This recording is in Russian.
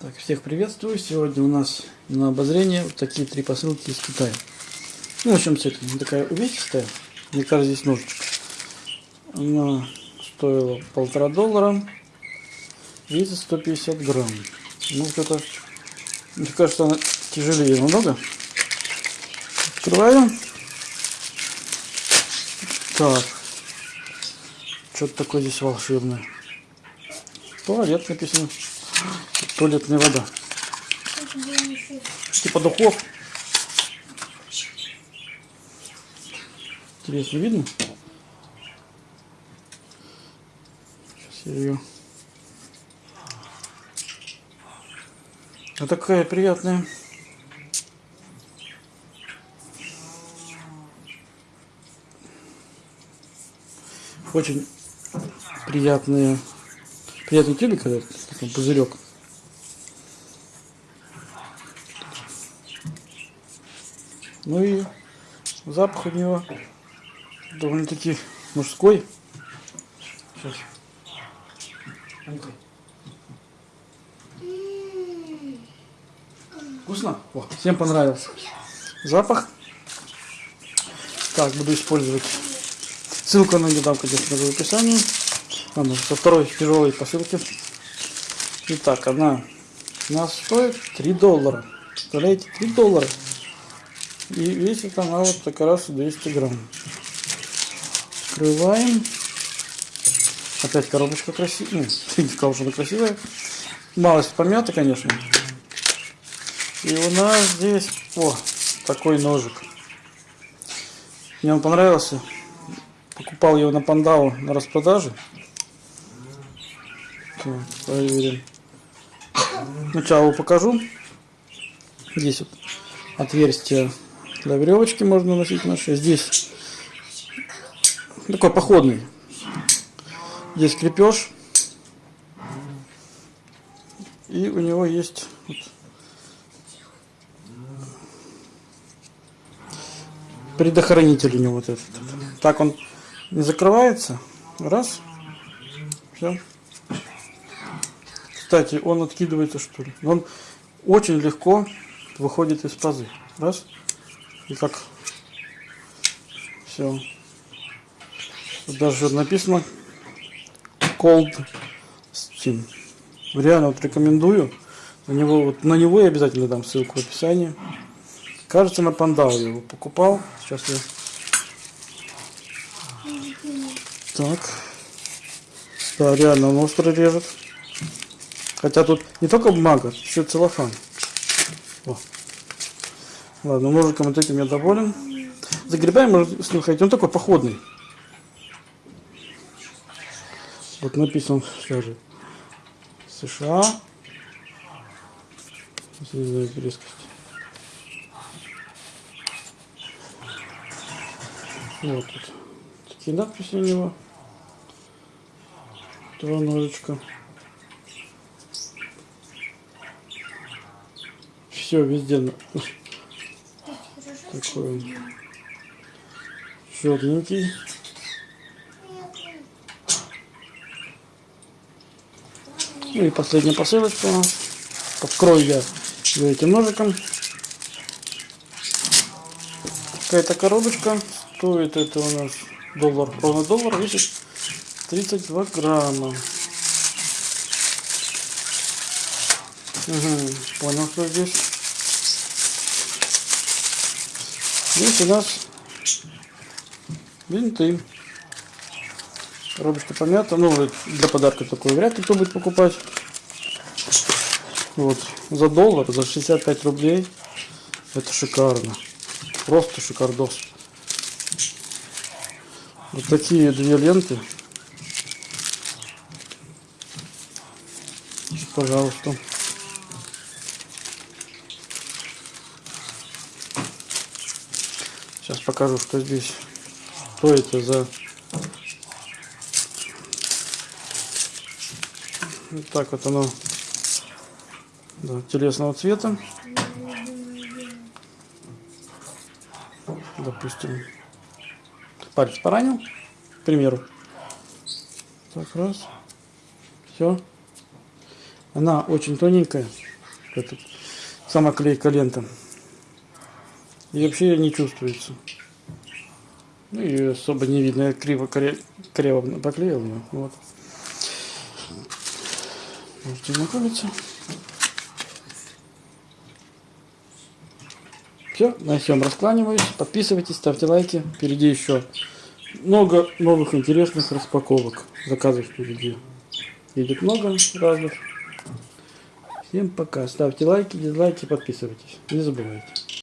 Так, всех приветствую. Сегодня у нас на обозрение вот такие три посылки из Китая. Ну, в чем с этим? Она такая увесистая. Мне кажется, здесь ножичек. Она стоила полтора доллара. Весит 150 грамм. Ну, вот это... Мне кажется, она тяжелее намного. Открываю. Так. Что-то такое здесь волшебное. Туалет написано. Туалетная вода. Типа духов. Интересно, видно? Сейчас я ее... А такая приятная. Очень приятные, приятный тюбик, этот пузырек. Ну и запах у него довольно-таки мужской. Сейчас. Вкусно? О, всем понравился. Запах. Так, буду использовать. Ссылка на дам, конечно, в описании. Ладно, со второй тяжелой посылки. Итак, она у нас стоит 3 доллара. Представляете, 3 доллара. И весит она вот как раз 200 грамм. Открываем. Опять коробочка красивая. Ну, не сказал, что она красивая. Малость помята, конечно. И у нас здесь, о, такой ножик. Мне он понравился. Покупал его на Пандау на распродаже. Так, проверим. Сначала покажу. Здесь вот отверстие для веревочки можно носить наши. Здесь такой походный. Здесь крепеж. И у него есть вот предохранитель у него вот этот. Так он не закрывается. Раз. Все. Кстати, он откидывается что ли. Он очень легко выходит из пазы. Раз. И как все. Даже написано Cold Steam. Реально вот рекомендую. На него, вот, на него я обязательно дам ссылку в описании. Кажется, на Пандау я его покупал. Сейчас я... Так. Да, реально он остро режет. Хотя тут не только бумага, еще целлофан. Ладно, ножиком вот этим я доволен. Загребаем, можно слухать, он такой походный. Вот написан даже США. Резкость. Вот тут такие надписи у него. Два ножичка. Все везде такой он черненький. Ну и последняя посылочка у нас. Открою я этим ножиком. Какая-то коробочка. Стоит это у нас доллар, ровно доллар, весит 32 грамма. Угу, понял, что здесь. Здесь у нас винты. Коробочка помята. Ну, для подарка такой вряд ли кто будет покупать. Вот, за доллар, за 65 рублей. Это шикарно. Просто шикардос. Вот такие две ленты. Пожалуйста. Сейчас покажу, что здесь. Что это за... Вот так вот оно да, телесного цвета. Допустим, палец поранил, к примеру. Так, раз. Все. Она очень тоненькая. Это сама клейка лента. И вообще не чувствуется. Ну и особо не видно. Я криво, криво поклеил ее. Вот. Можете знакомиться. Все, на всем раскланиваюсь. Подписывайтесь, ставьте лайки. Впереди еще много новых интересных распаковок. Заказов впереди. Едет много разных. Всем пока. Ставьте лайки, дизлайки, подписывайтесь. Не забывайте.